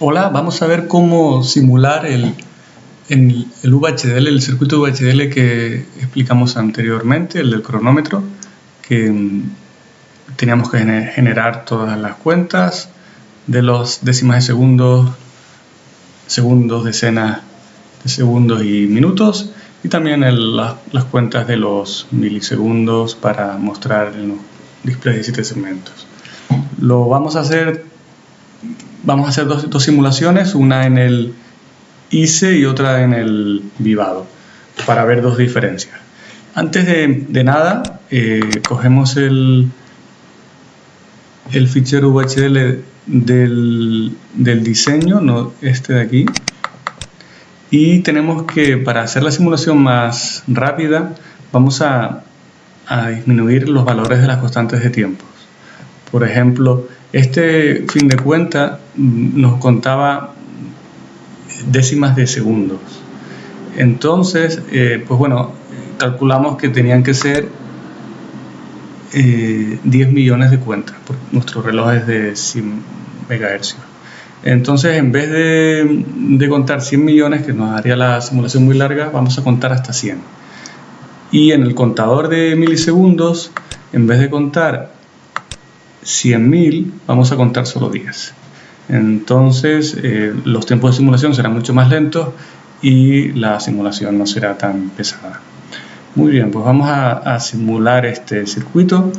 Hola, vamos a ver cómo simular el, el, VHDL, el circuito VHDL que explicamos anteriormente, el del cronómetro, que mm, teníamos que generar todas las cuentas de los décimas de segundos, segundos, decenas de segundos y minutos, y también las cuentas de los milisegundos para mostrar en los displays de 7 segmentos. Lo vamos a hacer vamos a hacer dos, simulaciones, una en el ICE y otra en el Vivado, para ver dos diferencias. Antes de, nada, eh, cogemos el, el fichero VHDL del, diseño, no este de aquí, y tenemos que, para hacer la simulación más rápida, vamos a, a disminuir los valores de las constantes de tiempos. Por ejemplo, este fin de cuenta mm, nos contaba décimas de segundos. Entonces, eh, pues bueno, calculamos que tenían que ser 10 eh, millones de cuentas, porque nuestro reloj es de 100 MHz. Entonces, en vez de, de, contar 100 millones, que nos haría la simulación muy larga, vamos a contar hasta 100. Y en el contador de milisegundos, en vez de contar 100.000 vamos a contar solo 10. Entonces eh, los tiempos de simulación serán mucho más lentos y la simulación no será tan pesada. Muy bien, pues vamos a, simular este circuito.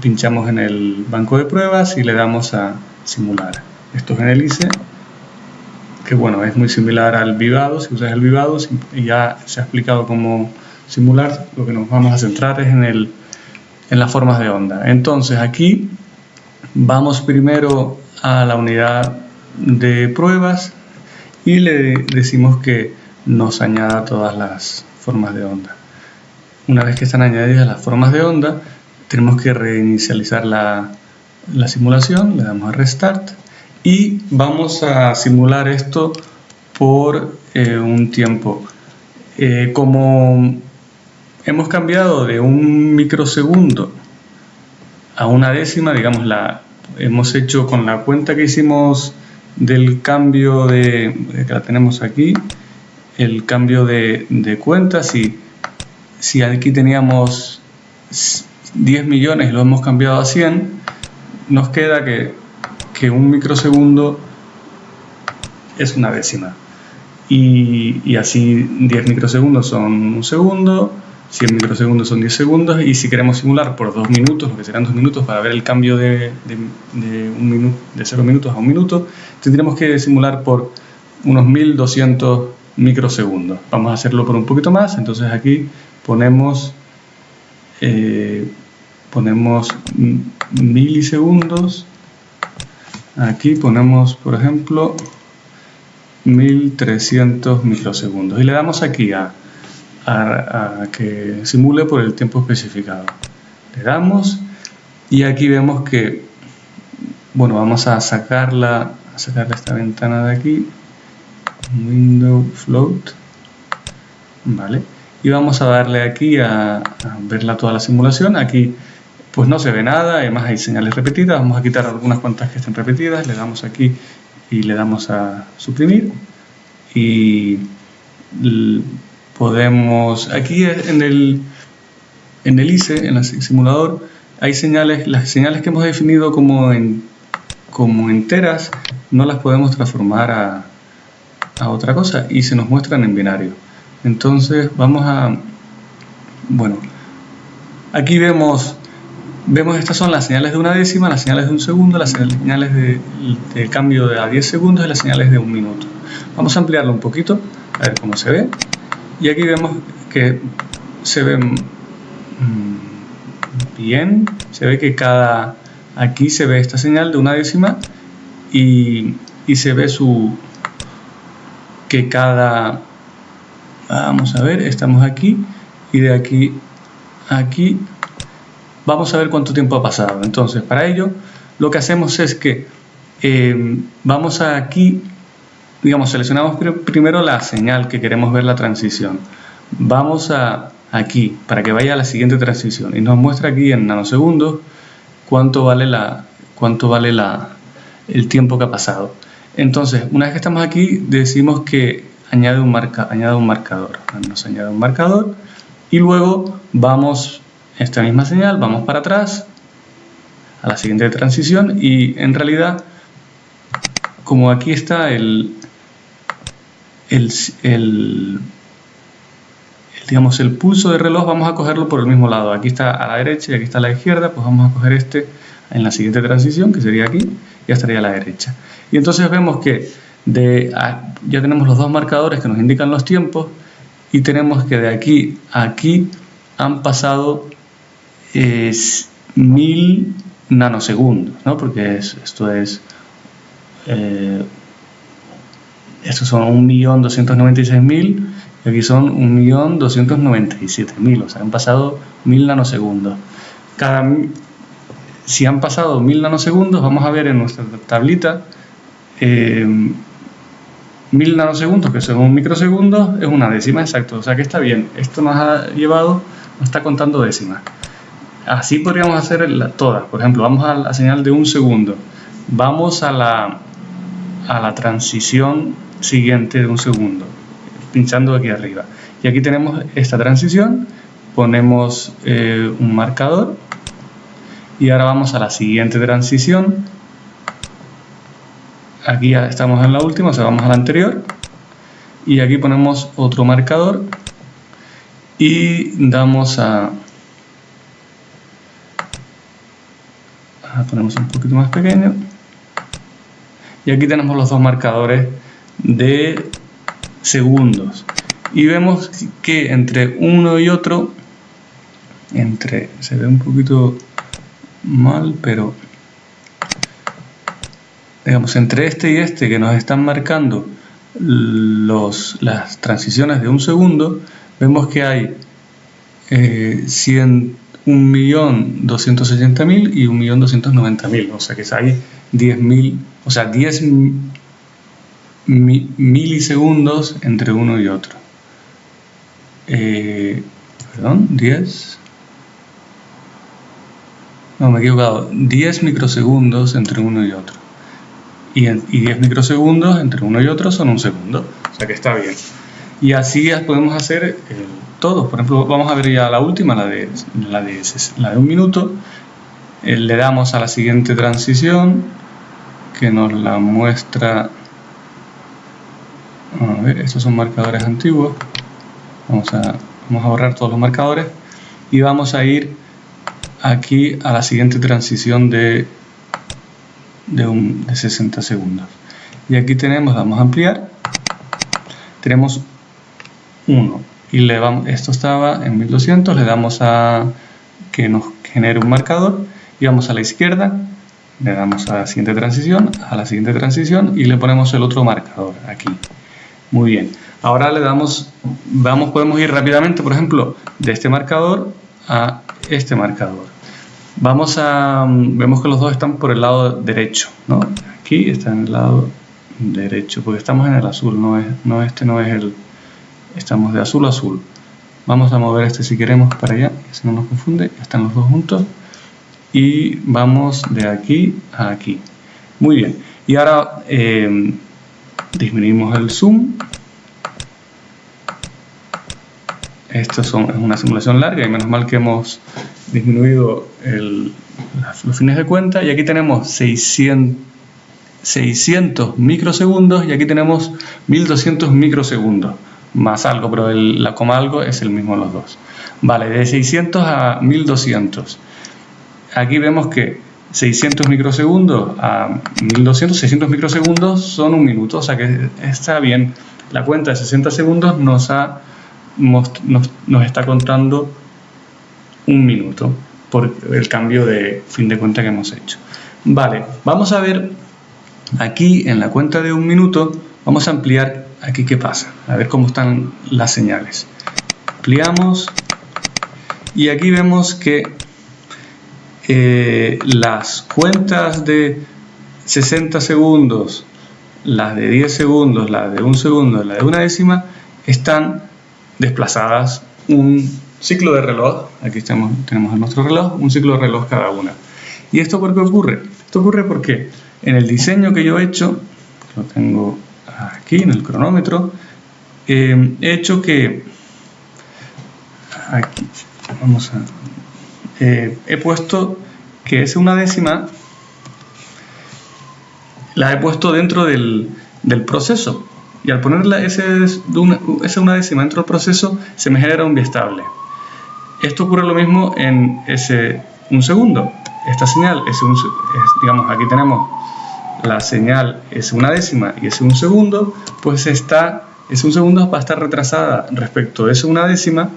Pinchamos en el banco de pruebas y le damos a simular. Esto es en el que bueno, es muy similar al vivado. Si usas el vivado, ya se ha explicado cómo simular. Lo que nos vamos a centrar es en el en las formas de onda. Entonces aquí vamos primero a la unidad de pruebas y le decimos que nos añada todas las formas de onda. Una vez que están añadidas las formas de onda, tenemos que reinicializar la, simulación, le damos a Restart y vamos a simular esto por eh, un tiempo. Eh, como hemos cambiado de un microsegundo a una décima, digamos, la hemos hecho con la cuenta que hicimos del cambio de, que la tenemos aquí, el cambio de, de cuenta, si, si aquí teníamos 10 millones y lo hemos cambiado a 100, nos queda que, que un microsegundo es una décima. Y, y así 10 microsegundos son un segundo, 100 microsegundos son 10 segundos y si queremos simular por 2 minutos, lo que serán 2 minutos para ver el cambio de, de, un minuto, de 0 minutos a 1 minuto, tendríamos que simular por unos 1200 microsegundos. Vamos a hacerlo por un poquito más, entonces aquí ponemos, eh, ponemos milisegundos, aquí ponemos por ejemplo 1300 microsegundos y le damos aquí a a, que simule por el tiempo especificado. Le damos y aquí vemos que, bueno, vamos a sacarla, a sacar esta ventana de aquí, window float, vale, y vamos a darle aquí a, a verla toda la simulación, aquí pues no se ve nada, además hay señales repetidas, vamos a quitar algunas cuantas que estén repetidas, le damos aquí y le damos a suprimir. Y podemos, aquí en el, en el ICE, en el simulador, hay señales, las señales que hemos definido como, en, como enteras, no las podemos transformar a, a otra cosa y se nos muestran en binario. Entonces vamos a, bueno, aquí vemos, vemos estas son las señales de una décima, las señales de un segundo, las señales de, de cambio de a 10 segundos y las señales de un minuto. Vamos a ampliarlo un poquito, a ver cómo se ve y aquí vemos que se ve mm, bien, se ve que cada, aquí se ve esta señal de una décima y, y se ve su, que cada, vamos a ver, estamos aquí y de aquí a aquí vamos a ver cuánto tiempo ha pasado. Entonces, para ello, lo que hacemos es que eh, vamos a aquí digamos, seleccionamos primero la señal que queremos ver la transición. Vamos a aquí para que vaya a la siguiente transición y nos muestra aquí en nanosegundos cuánto vale la cuánto vale la, el tiempo que ha pasado. Entonces, una vez que estamos aquí, decimos que añade un, marca, añade un marcador. Nos añade un marcador y luego vamos, esta misma señal, vamos para atrás a la siguiente transición y en realidad, como aquí está el, el, digamos, el pulso de reloj vamos a cogerlo por el mismo lado. Aquí está a la derecha y aquí está a la izquierda, pues vamos a coger este en la siguiente transición, que sería aquí, ya estaría a la derecha. Y entonces vemos que ya tenemos los dos marcadores que nos indican los tiempos y tenemos que de aquí a aquí han pasado mil nanosegundos, ¿no? porque esto es... Eh, estos son 1.296.000 y aquí son 1.297.000, o sea, han pasado 1.000 nanosegundos. Si han pasado 1.000 nanosegundos, vamos a ver en nuestra tablita, eh, 1.000 nanosegundos, que son un microsegundo, es una décima exacto, o sea que está bien. Esto nos ha llevado, nos está contando décimas. Así podríamos hacer todas. Por ejemplo, vamos a la señal de un segundo. Vamos a la, a la transición siguiente de un segundo pinchando aquí arriba. Y aquí tenemos esta transición, ponemos eh, un marcador y ahora vamos a la siguiente transición. Aquí ya estamos en la última, o sea, vamos a la anterior. Y aquí ponemos otro marcador y damos a... ponemos un poquito más pequeño. Y aquí tenemos los dos marcadores de segundos. Y vemos que entre uno y otro, entre, se ve un poquito mal, pero digamos, entre este y este que nos están marcando los, las transiciones de un segundo, vemos que hay eh, 1.280.000 y 1.290.000, o sea que hay 10.000, o sea, 10 milisegundos entre uno y otro. Eh, perdón, 10. No, me he equivocado. 10 microsegundos entre uno y otro. Y, y 10 microsegundos entre uno y otro son un segundo. O sea que está bien. Y así podemos hacer eh, todo. Por ejemplo, vamos a ver ya la última, la de, la de, la de un minuto. Eh, le damos a la siguiente transición que nos la muestra estos son marcadores antiguos. Vamos a, vamos borrar todos los marcadores y vamos a ir aquí a la siguiente transición de, de 60 segundos. Y aquí tenemos, vamos a ampliar. Tenemos 1 y le vamos, esto estaba en 1200 le damos a que nos genere un marcador y vamos a la izquierda le damos a la siguiente transición, a la siguiente transición y le ponemos el otro marcador aquí muy bien. Ahora le damos, vamos, podemos ir rápidamente, por ejemplo, de este marcador a este marcador. Vamos a, vemos que los dos están por el lado derecho, ¿no? Aquí está en el lado derecho, porque estamos en el azul, no es, no este no es el, estamos de azul a azul. Vamos a mover este si queremos para allá, si no nos confunde, están los dos juntos. Y vamos de aquí a aquí. Muy bien. Y ahora eh, disminuimos el zoom. Esto es una simulación larga y menos mal que hemos disminuido los fines de cuenta. Y aquí tenemos 600, 600 microsegundos y aquí tenemos 1200 microsegundos. Más algo, pero la coma algo es el mismo los dos. Vale, de 600 a 1200 aquí vemos que 600 microsegundos a 1200, 600 microsegundos son un minuto, o sea que está bien. La cuenta de 60 segundos nos, está contando un minuto por el cambio de fin de cuenta que hemos hecho. Vale, vamos a ver aquí en la cuenta de un minuto, vamos a ampliar aquí qué pasa, a ver cómo están las señales. Ampliamos y aquí vemos que eh, las cuentas de 60 segundos, las de 10 segundos, las de un segundo, la de una décima, están desplazadas un ciclo de reloj, aquí tenemos nuestro reloj, un ciclo de reloj cada una. ¿Y esto por qué ocurre? Esto ocurre porque en el diseño que yo he hecho, lo tengo aquí en el cronómetro, eh, he hecho que aquí, vamos a, eh, he puesto que es una décima, la he puesto dentro del, proceso y al ponerla esa una, décima dentro del proceso se me genera un biestable. Esto ocurre lo mismo en ese un segundo. Esta señal es un, digamos, aquí tenemos la señal es una décima y es un segundo, pues está, es un segundo va a estar retrasada respecto de esa una décima,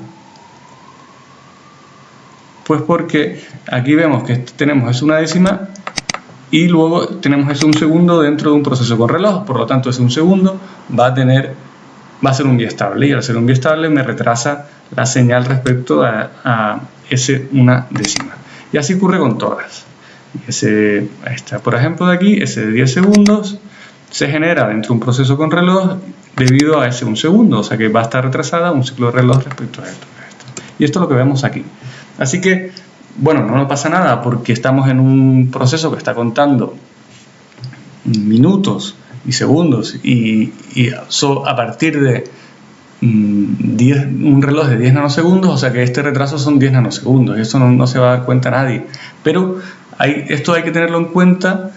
pues porque aquí vemos que tenemos es una décima y luego tenemos es un segundo dentro de un proceso con reloj, por lo tanto es un segundo va a tener, va a ser un biestable y al ser un biestable me retrasa la señal respecto a, a ese una décima. Y así ocurre con todas. Ese, está, por ejemplo, de aquí, ese de 10 segundos se genera dentro de un proceso con reloj debido a ese un segundo, o sea que va a estar retrasada un ciclo de reloj respecto a esto. Y esto es lo que vemos aquí. Así que, bueno, no pasa nada porque estamos en un proceso que está contando minutos y segundos y, a partir de 10, mm, un reloj de 10 nanosegundos, o sea que este retraso son 10 nanosegundos, y eso no, se va a dar cuenta nadie. Pero esto hay que tenerlo en cuenta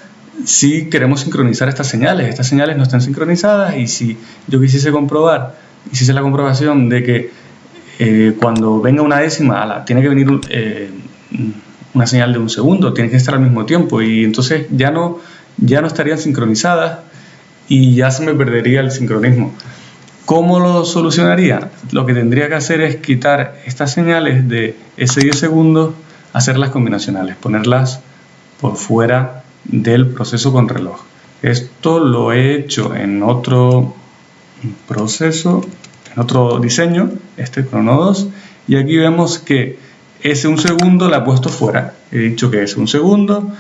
si queremos sincronizar estas señales. Estas señales no están sincronizadas y si yo quisiese comprobar, hiciese la comprobación de que eh, cuando venga una décima, tiene que venir eh, una señal de un segundo, tiene que estar al mismo tiempo y entonces ya no, ya no estarían sincronizadas y ya se me perdería el sincronismo. ¿Cómo lo solucionaría? Lo que tendría que hacer es quitar estas señales de ese 10 segundos, hacerlas combinacionales, ponerlas por fuera del proceso con reloj. Esto lo he hecho en otro proceso, en otro diseño, este crono 2, y aquí vemos que ese un segundo la he puesto fuera. He dicho que es un segundo,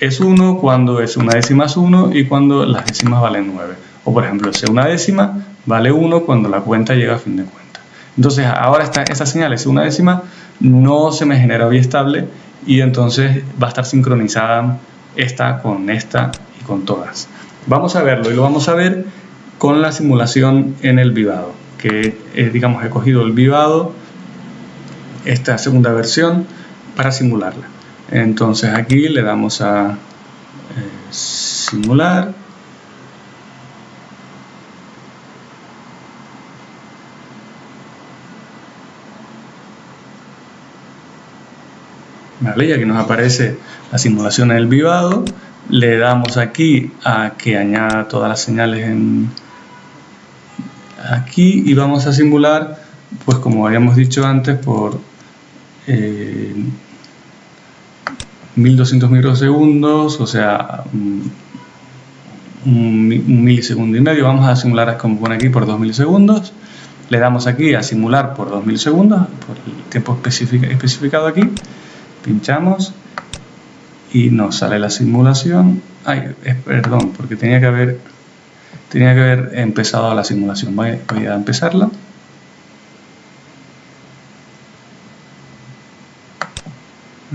es 1 cuando es una décima es 1 y cuando las décimas valen 9. O por ejemplo, ese una décima vale 1 cuando la cuenta llega a fin de cuenta. Entonces ahora esta, esta señal es una décima, no se me genera estable y entonces va a estar sincronizada esta con esta y con todas. Vamos a verlo y lo vamos a ver con la simulación en el vivado, que digamos he cogido el vivado, esta segunda versión, para simularla. Entonces aquí le damos a eh, simular ¿vale? ya que nos aparece la simulación en el vivado, le damos aquí a que añada todas las señales en aquí y vamos a simular, pues como habíamos dicho antes, por eh, 1200 microsegundos, o sea, un, milisegundo y medio. Vamos a simular, como pone aquí, por 2 milisegundos. Le damos aquí a simular por 2 milisegundos, por el tiempo especificado aquí pinchamos y nos sale la simulación. Ay, perdón, porque tenía que haber tenía que haber empezado la simulación. Voy, a empezarla.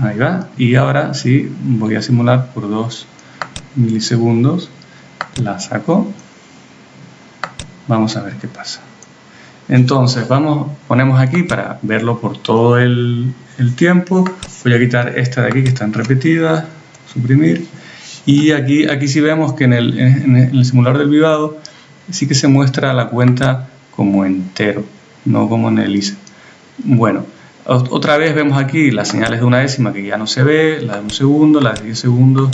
Ahí va. Y ahora sí, voy a simular por 2 milisegundos. La saco. Vamos a ver qué pasa. Entonces, vamos, ponemos aquí para verlo por todo el, tiempo. Voy a quitar esta de aquí que están repetidas, suprimir. Y aquí, aquí sí vemos que en el, en el simulador del vivado sí que se muestra la cuenta como entero, no como en el ISA. Bueno, otra vez vemos aquí las señales de una décima que ya no se ve, la de un segundo, la de 10 segundos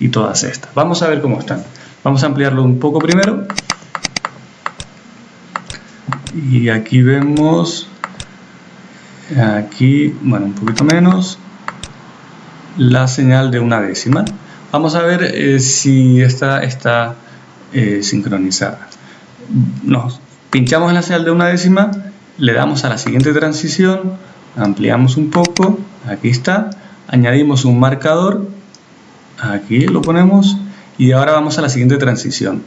y todas estas. Vamos a ver cómo están. Vamos a ampliarlo un poco primero y aquí vemos aquí, bueno, un poquito menos la señal de una décima vamos a ver eh, si esta está eh, sincronizada nos pinchamos en la señal de una décima le damos a la siguiente transición ampliamos un poco aquí está añadimos un marcador aquí lo ponemos y ahora vamos a la siguiente transición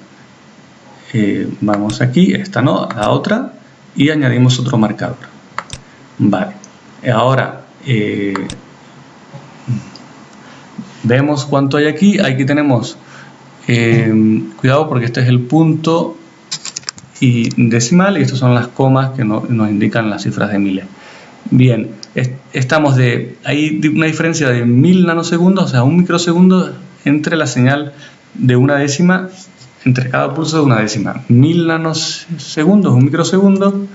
eh, vamos aquí, esta no, la otra y añadimos otro marcador. Vale, ahora vemos cuánto hay aquí. Aquí tenemos Eh, cuidado porque este es el punto y decimal y estas son las comas que nos indican las cifras de miles. Bien, estamos de, hay una diferencia de mil nanosegundos, o sea, un microsegundo entre la señal de una décima, entre cada pulso de una décima. Mil nanosegundos, un microsegundo,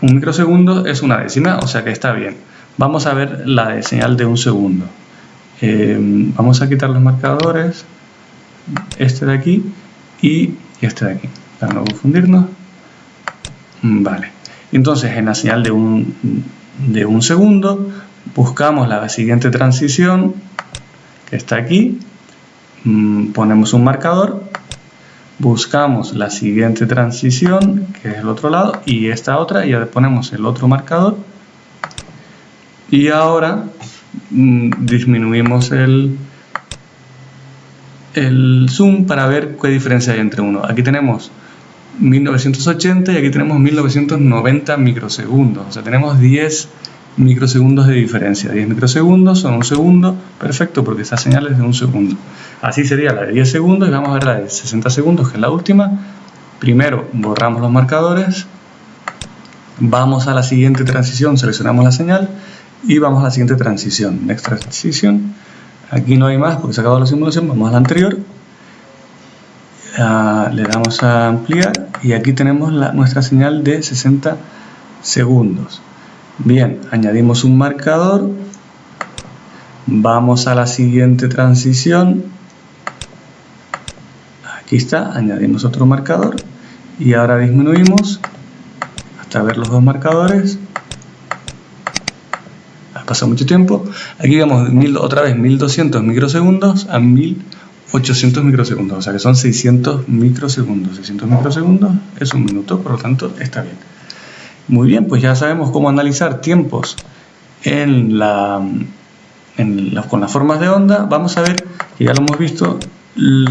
un microsegundo es una décima, o sea que está bien. Vamos a ver la de señal de un segundo. Eh, vamos a quitar los marcadores, este de aquí y este de aquí para no confundirnos. Vale. Entonces, en la señal de un, de un segundo, buscamos la siguiente transición, que está aquí, mm, ponemos un marcador, buscamos la siguiente transición, que es el otro lado, y esta otra, y ya ponemos el otro marcador, y ahora disminuimos el, el zoom para ver qué diferencia hay entre uno. Aquí tenemos 1980 y aquí tenemos 1990 microsegundos. O sea, tenemos 10 microsegundos de diferencia. 10 microsegundos son un segundo, perfecto, porque esa señal es de un segundo. Así sería la de 10 segundos y vamos a ver la de 60 segundos, que es la última. Primero borramos los marcadores, vamos a la siguiente transición, seleccionamos la señal y vamos a la siguiente transición. Next transition. Aquí no hay más porque se acabó la simulación, vamos a la anterior le damos a ampliar y aquí tenemos nuestra señal de 60 segundos. Bien, añadimos un marcador, vamos a la siguiente transición, aquí está, añadimos otro marcador y ahora disminuimos hasta ver los dos marcadores. Pasado mucho tiempo. Aquí vemos otra vez 1200 microsegundos a 1000 800 microsegundos, o sea que son 600 microsegundos. 600 microsegundos es un minuto, por lo tanto está bien. Muy bien, pues ya sabemos cómo analizar tiempos en la, con las formas de onda. Vamos a ver, que ya lo hemos visto,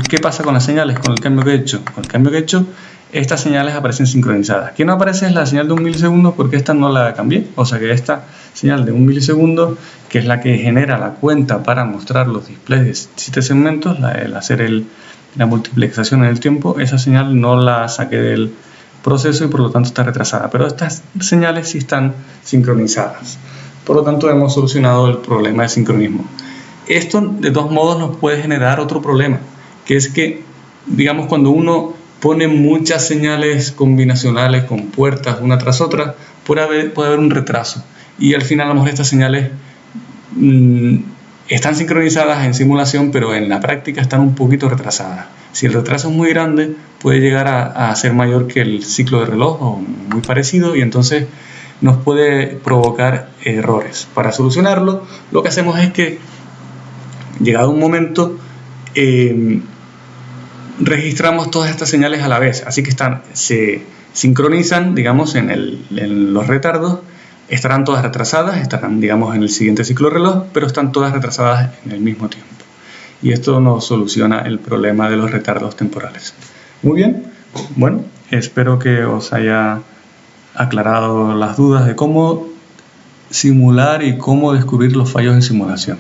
qué pasa con las señales, con el cambio que he hecho. Con el cambio que he hecho, estas señales aparecen sincronizadas. Aquí no aparece es la señal de un milisegundo porque esta no la cambié. O sea que esta señal de un milisegundo, que es la que genera la cuenta para mostrar los displays de 7 segmentos, la, el hacer el, la multiplexación en el tiempo, esa señal no la saqué del proceso y por lo tanto está retrasada. Pero estas señales sí están sincronizadas. Por lo tanto hemos solucionado el problema de sincronismo. Esto de dos modos nos puede generar otro problema, que es que, digamos, cuando uno pone muchas señales combinacionales con puertas una tras otra, puede haber, puede haber un retraso. Y al final a lo mejor estas señales mm, están sincronizadas en simulación, pero en la práctica están un poquito retrasadas. Si el retraso es muy grande, puede llegar a, a ser mayor que el ciclo de reloj o muy parecido y entonces nos puede provocar errores. Para solucionarlo, lo que hacemos es que, llegado un momento, eh, registramos todas estas señales a la vez, así que se sincronizan, digamos, en, los retardos, estarán todas retrasadas, estarán, digamos, en el siguiente ciclo reloj, pero están todas retrasadas en el mismo tiempo. Y esto nos soluciona el problema de los retardos temporales. Muy bien, bueno, espero que os haya aclarado las dudas de cómo simular y cómo descubrir los fallos en simulación.